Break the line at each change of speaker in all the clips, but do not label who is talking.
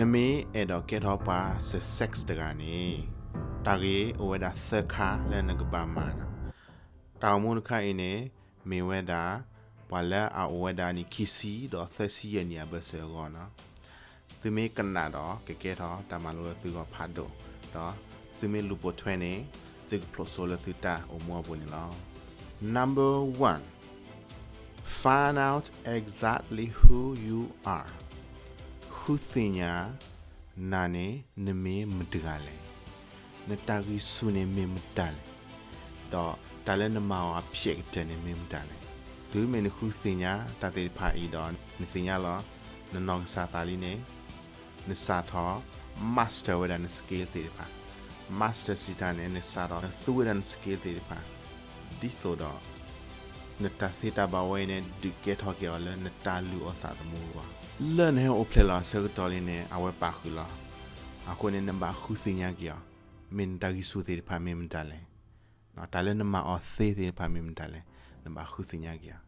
နမေအဲ့တော့ကဲတော့ပါဆက်တကနေတာကြီးဝဲတာသခါလဲနကပါမာနာတောင်မုန်ခိုင်နေမေဝဲတာဘလာအဝဲတာနီခီစီတော့သစီရနီဘဆေကောနော်သူမေကနာတော့ကဲကဲတော့တမလို့သူကဖတ်တော့တော့သူမေလူပိုထွဲနေသူကပလိုဆိုလသူတာအမောဘုန်လော number 1 find out exactly who you are ခုစညာနာနေနမေမတကလေနတာဂီဆုနေမေမတလေတော့တလည်းနမောအဖြစ်တဲ့နေမေမတလေဒူးမင်းခုစညာတတဲ့ဖာဤတော့နစညာလောနနောင်စာတာလီနေနစာတော့ master with an skill တဲ့ဖာ master စီတန်နေစာတော့ through with an skill တဲ့ဖာဒီဆိုတော့ နတာသီတာဘဝဲနေဒီကက်ထော်ကျော်လဲနတာလူအသာတမှုပါလန်ဟဲအိုဖလလာဆယ်တော်လင်းနေအဝဲပါခူလာအခုနေနံပါတ်ခုစညာကီယာမင်တဂီဆူသေးဖာမင်တလဲနော်တလဲနမအောသေးသေးဖာမင်တလဲနံပါတ်ခုစညာကီယာ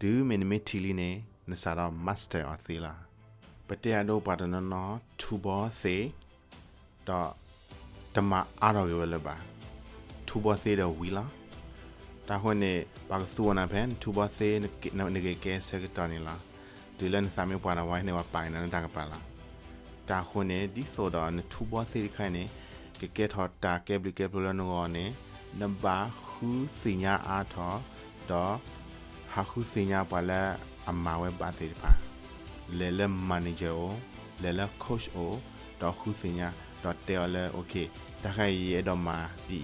ဒူမင်မီတီလီနေနစာတော့မတ်စတာအသေးလာပတေအဒိုပါဒနနော်ထူဘောသေးတော့တမအားတော့ရလပါထူဘောသေးတော့ဝီလာ တာခွနဲ့ပါကစုဝနာဖန်ထူဘောသေးနေကေကဲစကတနီလာဒီလန်စာမေပွားနာဝိုင်းနေဝပိုင်နာတာကပါလာတာခွနေဒီဆိုတော့နထူဘောသေးခိုင်နေကကဲထော်တာကဲဘလကဲဘလနောနေနဘာခုစညာအားထော်တော့ဟာခုစညာပါလာအမဝဲပါသေးပါလဲလဲမန်နေဂျာအိုလဲလဲကိုချ်အိုတော့ခုစညာတော့တဲလဲโอเคတခိုင်ရဲတော့မှာဒီ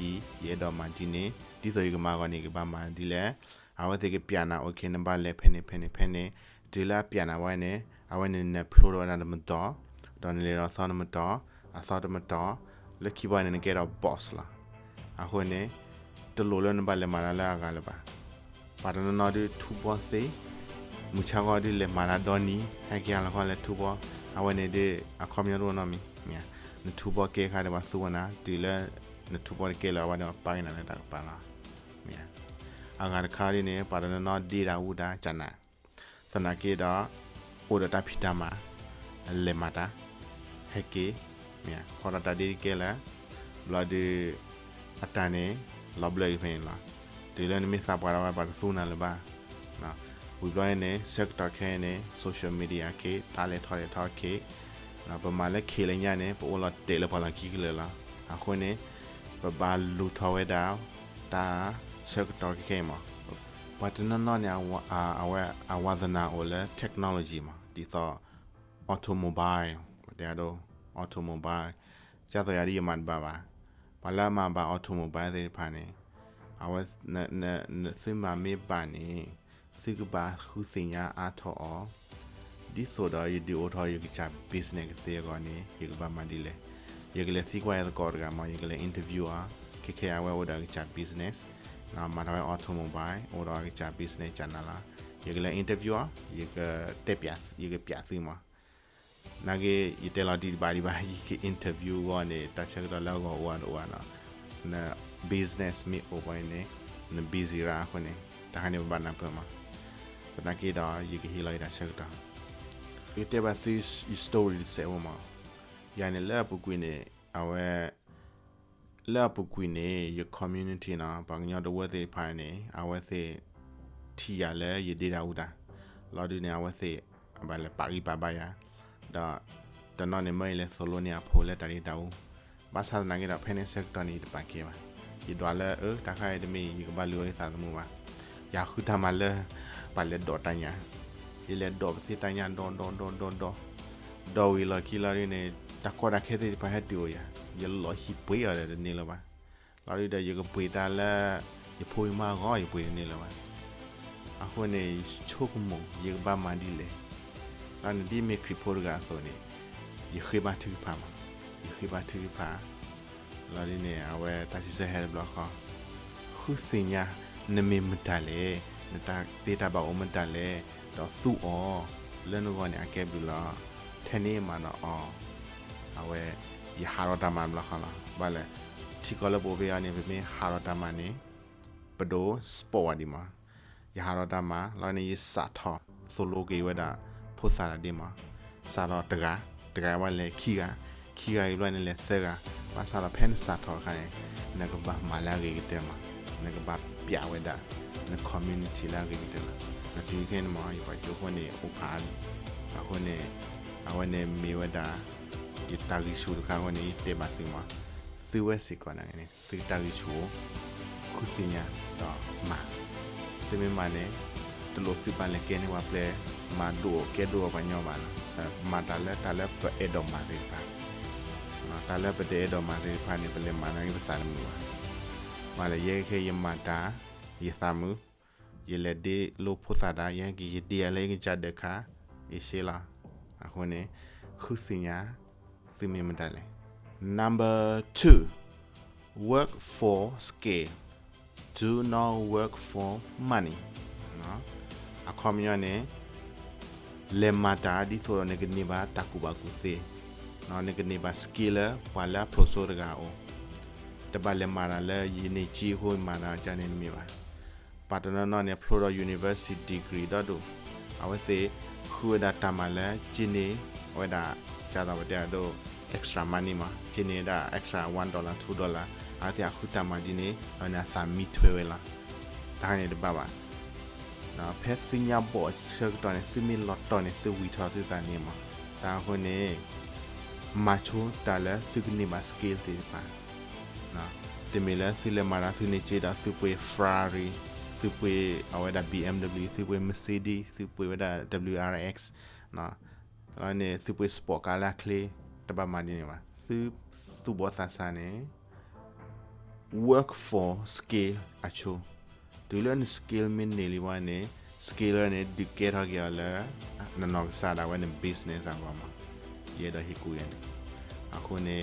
ရဲတော့မှာဒီနေ dito mago ni bama dile awa tege piana. O kene ba le pene pene pene. Dila piana wane awane ne pluro na de mto don le ra thon mto a thon de mto le ki wane ne gera boss la a hone de lolo ne ba le mala la ga le ba. Para no no de tu bo se mucha go de le mala doni ha ki ala ko le tu bo. Awane de a komyo ro no mi. Ya ne tu bo ke ka de ba su na dile ne tu bo ke la wane pa ina ne da pa la. မာလာဒိုနီဟဲကရလာခေါ်လေထူပေါ်အဝဲနေတဲ့အခမရတော့နော်မီမြာနထူပေါ်ကေခါတယ်ပါစုဝနာဒီလေနထူပေါ်ကေလာဝါတော့ပိုင်းနာလည်းတာပါလားမြာအငါတခါလေးနေပါဒနနော်ဒီရာဝူတာဂျနာသနာကေတာအိုဒတာဖီတာမာလေမာတာဟက်ကေမြာခေါ်တာဒီကေလာဘလာဒီအတန်နေလောဘလေးဖင်လာဒီလည်းနမစပါရာပါဆူနာလပါနော်ဝီဘလိုင်းနေ sector ခဲနေ social media ကေတားလေထော်လေထော်ကေနော်ပမာလက်ခေလညာနေပိုလာတေလပါလာကီကလေလာအခုနေပဘာလူထော်ဝဲတာတာ sector ကေမှာဘာတနနော်ညာအာအဝဲအဝဒနာအိုလေ technology မှာဒီတော့ automobile တဲ့တော့ automobile ကျတော့ရည်မှန်ပါပါဘာလာမှာပါ automobile တွေဖာနေအဝဲနနစမမေပါနေစိကပါခုစညာအထောအောဒီဆိုတော့ဒီအိုထောရကချ business တဲ့ကောနေရကပါမန်ဒီလေရကလေစီကွာရကောကမှာရကလေ interviewer ခေခေအဝဲဝဒါကချ business နာမတော် automobile ဟိုတော့ကချ business channel လာရကလေ interviewer ရကတက်ပြရကပြစီမှာနာကေယတဲလာဒီဘာဒီဘာယီကေ interview ကနေတချက်တော့လောက်ကောဝါတော့ဝါနော်နာ business me over ne na busy ra ko ne ta ha ne ba na pa ma ta na ke da yi ke hilai da chak da ye te ba this story se o ma ya ne la pu kwin ne awe la pu kwin ne ye community na ba nya do we te pha ne awe te ti ya le ye de da u da lo di ne awe te ba le pa ri pa ba ya da da no ne mai le solo ne a pho le ta ri da u ဘာသာနာကေတာဖဲနေဆက်တော်နေတပါကေပါဒီတော့လဲအဲတခိုင်တမီဒီကဘာလူရသာမှုပါယာခုတမလဲပါလဲဒေါ်တညာဒီလဲဒေါ်ပစီတညာဒွန်ဒွန်ဒွန်ဒွန်ဒွန်ဒေါ်ဝီလာကီလာရင်းနေတကောတာခဲတဲ့ပါဟက်တူရရ လောဟိပွေရတယ်နေလပါလာရီတဲ့ရကပွေတာလဲရဖွေမာကောရပွေနေလပါအခုနေချိုကမရကဘာမန်ဒီလေအန်ဒီမီခရီပိုရကဆိုနေရခေဘာတူပါမှာခိဘာတူပါလာဒီနေအဝဲတချီစဟဲဘလော့ခခုစညာနမေမတလေနတာဒေတာဘာအမတလေတော့စုအောလနကောနေအကဲဘူးလားထနေမှာတော့အောအဝဲ ယဟာရတာမန်ဘလော့ခလာဘာလဲချီကောလပိုဘေအနေပဲမဟာရတာမန်နေပဒိုစပေါ်ဒီမှာယဟာရတာမလာနေစာထောဆိုလိုကေဝဒဖုစာဒီမှာစာတော့တကားတတကယ်ဝလဲခီကခီကရလွိုင်းလဲသက်ကဘာသာလာဖန်စာထောခိုင်းနကဘာမာလာရီတဲမှာနကဘာပြဝဲတာန community လာရီတဲလာနဒီကင်းမှာရပါချိုခွနေဥပါအခုနေအဝနေမီဝဒါ ယတာရီရှူခါခွနေတေမတိမှာသီဝဲစီကောနာနေသီတာရီရှူခုစီညာတော့မှာသီမမနဲ့တလို့စီပန်လေကဲနေဝပလေမာဒိုကဲဒိုဘာညောပါလားမာတလည်းတလည်းပအေဒိုမာရီပါနော်တလည်းပတေဒိုမာရီပါနေပလေမာနိုင်ပစာမှုမာလေရေခေယမတာယသမှုယလေဒီလိုဖုသာဒါယန်ကီယဒီအလေးကကြတဲ့ခါအရှိလာအခုနေခုစညာ သီမမတလေ number 2 work for scale do not work for money နော်အခုမြနေလေမတာဒီဆိုနေကနေပါတကူပါကူသေးနော်နေကနေပါ skill ပါလာ professor ကအိုတပါလေမာလာလေယနေချီဟိုမာနာဂျန်နေမိပါပါတနာနော်နေ Florida University degree တော့တို့အဝဲသေးခုဒါတမလာဂျင်းနေဝဲဒါ ဂျာတာဝတဲ့တို့ extra money မှာဂျင်းနေတာ extra 1 dollar 2 dollar အားတခုတမဒီနေအနာစာမီထွေဝဲလာဒါနေတပါပါနော်ဖက်စညာဘော့ချက်တော်နေစီမီလော့တော်နေစီဝီထော်သစ်နေမှာဒါခုနေမချိုတလာစီကနေမစကေးတေပါနော်ဒီမီလာစီလမာရာစီနေချေတာစီပွေ Ferrari စီပွေအဝဲဒါ BMW စီပွေ Mercedes စီပွေဝဲဒါ WRX နော် အဲ့နေစီပွေ Sport ကာလာကလေးတပတ်မှနေမှာသူသူဘောသဆာနေ work for scale acho ဒူလန် skill min ne li wane skill ne du ke ra gya la na no sa da wane business a wa ma ye da hiku yen ako ne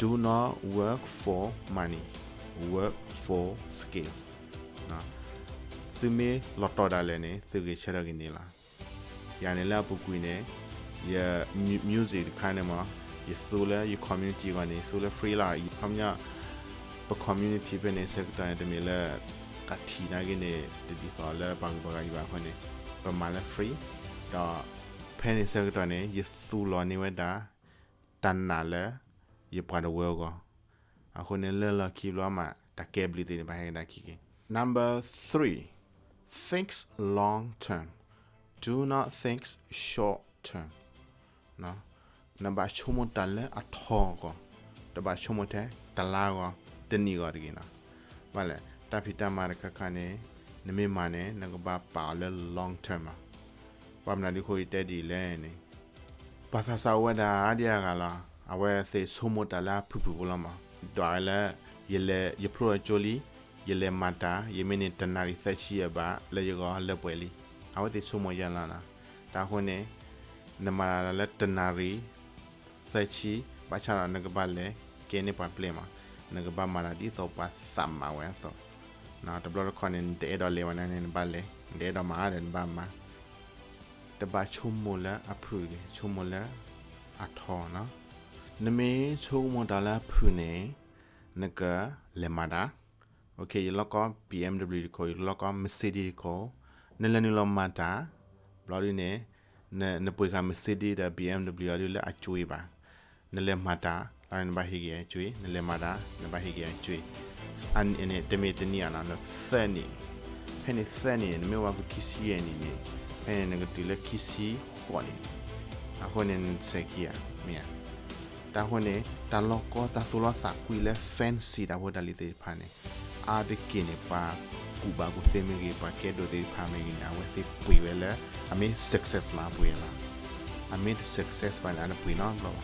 do not work for money work for skill na tu me lotto da le ne tu ge chara gi ne la ya ne la bu ku ne ya music kind of ma ye sula ye community wa ne sula free la ye pamnya pa community ပဲနေစက်တိုင်းတမီလဲကတိနာကနေဒီဒီဆောလဲဘန်ဘဂိုင်ဘာခွနေပမာလဲ free တော့ဖဲနေစက်တိုင်းနေယသူလောနေဝဒါတန်နာလဲယပရဝဲကောအခုနေလဲလကီလောမှာတကဲဘလီတင်ဘာဟဲဒါကီ number 3 thinks long term do not think short term နော်နံပါတ်ချုံမတလဲအထောကောတပါချုံမတဲ့တလာကောတနီကောတကင်းနော်ဘာလဲတဖီတမာရခခနဲ့နမေမာနဲ့ငကဘာပါလဲ long term မှာဘာမနာဒီခိုဤတဲ့ဒီလဲနေဘာသာစာဝဒါအဒီယာကလာအဝဲသေဆိုမတလာဖူဖူလာမှာဒေါ်လဲယလေယပရိုချိုလီယလေမတာယမင်းတနာရီသက်ချီရပါလေရောလက်ပွဲလီအဝဲသေဆိုမရလာနာဒါခွနဲ့နမလာလက်တနာရီသက်ချီဘာချာနကဘာလဲကဲနေပါပလေ awate somo yalana ta hone namara la tanari thachi bachara nagabale kene pa plema nagaba mara di to pa samma wa to na to blor kon en de do le wana en bale de do ma den ba ma ta ba chumola apru ge chumola atho na name chumola la phu ne naga lemada โอเคแล้วก็ BMW ดีกว่าแล้วก็ Mercedes ดีกว่า နလနလမာတာဘလော်ဒီနေနနပွေက Mercedes da BMW ရလအကျွေးပါနလေမာတာလိုင်းဘာဟီဂီကျွေးနလေမာတာနဘာဟီဂီကျွေးအန်အင်းတမေတနီယာနာနသနီဖဲနေသနီနမေဝါကကီစီယနီနီဖဲနေကတိလကီစီခွာနီအခုနေစက်ကီယာမီယာတာဟိုနေတာလောကောတာဆူလာသာကွီလေဖန်စီတာဝဒါလီတေဖာနေအာဒကင်းနေပါ ကူဘာကိုသေမေကြီးပါကဲဒိုတေဖာမေကြီးနာဝဲတေပွေဝဲလာအမေ success မှာပွေလာအမေ success ပါလာပွေနော်လော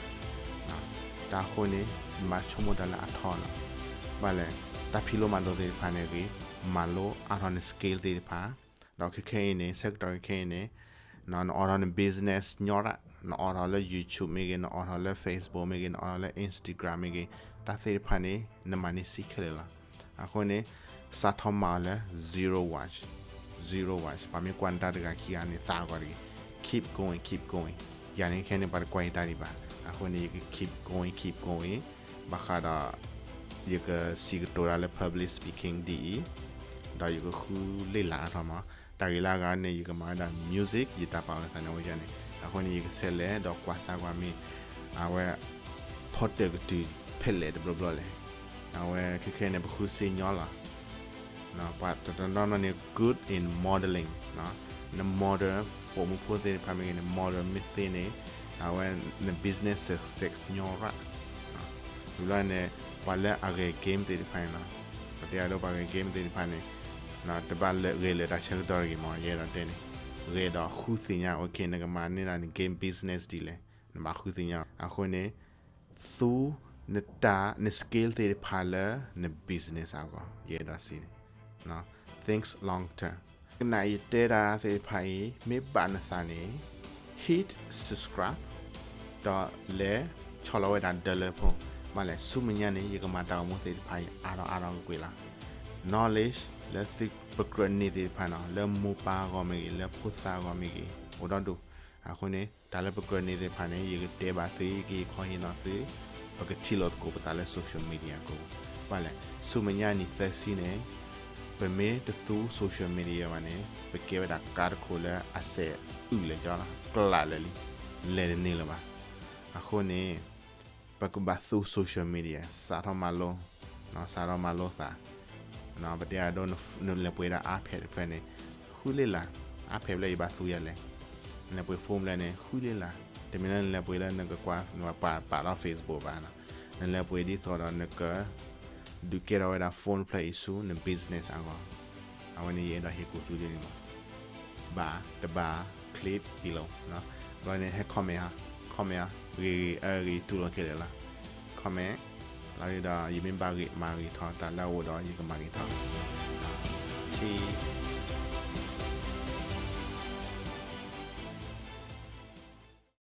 တာခိုနေမချုံမတလာအထောနာဘာလဲတာဖီလိုမန်ဒိုဒေဖာနေကြီးမာလိုအာရန်စကေးဒေဖာတော့ခခဲနေစက်တော်ခဲနေနော်အော်ရန် business ညောရနော်အော်ရလဲ YouTube မေကနော်အော်ရလဲ Facebook မေကနော်အော်လဲ Instagram မေကတာသေဖာနေနမနေစီခဲလာအခုနေ စာထမလဲ0 watch 0 watch ပါမေကွန်တာတကခီအနေသာကွာ keep going keep going ယာနေခဲနေပါကွိုင်တာဒီပါ ako ni keep going keep going bakada yuka sigtora le public speaking di da yuka khu le la tha ma da ri la ga ne yuka ma da music yita pa ka na wa ya ne အခုနေကဆက်လဲတော့ကွာစားကွာမီအဝဲ potter ကတူဖက်လေတဘလဘလေအဝဲခခဲနေဘခုစင်ညောလာ နော်ပတ်တန်တော့နေ good in modeling နော် the model ပုံမှုဖို့တဲ့ဖာမင်းနေ model မစ်တဲ့နေအဝဲ the business success ညောရာလူလာနေဝါလက်အဂေ game တဲ့ဖိုင်နော်တရားတော့ပါဂေ game တဲ့ဖိုင်နေနော်တပတ်လက်ရေလေတာချက်တော်ကြီးမော်ရဲတော့တဲ့နေရေတော့ခုစင်ညာ okay ငါမနေလာ game business ဒီလေနမခုစင်ညာအခုနေသူနတာန scale တဲ့ဖာလာန business အောကရဲတော့စီနော် thinks long term နိုင်တဲ့တာတဲ့ဖိုင်မေပန်စာနေ hit subscribe တော့လေချော်လို့ရတဲ့တယ်ဖုန်းမလဲစုမညာနေရကမတောင်မသိဖိုင်အားတော့အားတော့ကွေလာ knowledge လက်သိပကရနေတဲ့ဖိုင်နော်လဲမူပါကောမေလဲဖုသာကောမေဟိုတော့တူအခုနေတာလည်းပကရနေတဲ့ဖိုင်နေရကတဲပါသေးကြီးခေါင်းရင်တော့သေးပကတိလို့ကိုပတာလဲ social media ကိုပါလဲစုမညာနေသက်စီနေ ပမေတသူ social media မှာနေပကေဝတာကာခိုလာအစဲဥလေကြောလားကလာလေလေနေလပါအခုနေပကဘာသူ social media စာရမလောနော်စာရမလောသာနော်ပတရားတော့နလေပွေတာအားဖဲဖဲနေခူးလေလာအားဖဲလေဘာသူရလဲနေပွေဖုန်းလဲနေခူးလေလာတမန်လည်းပွေလဲနကကွာနော်ပါပါတော့ Facebook ပါနော်နလည်းပွေဒီသောတော့နက ဒုကေရောဒါဖုန်း play စုန business အကောအဝနေရတော့ဟေကူသူဒီမှာဘာတဘာ clip ဒီလုံးနော်ဘာနေဟက် comment ဟာ comment ရီအရီတူလခဲ့လား comment လာရတာယမင်ပါရီမာရီထောတာလာဝတော့ယကမာရီထောချီ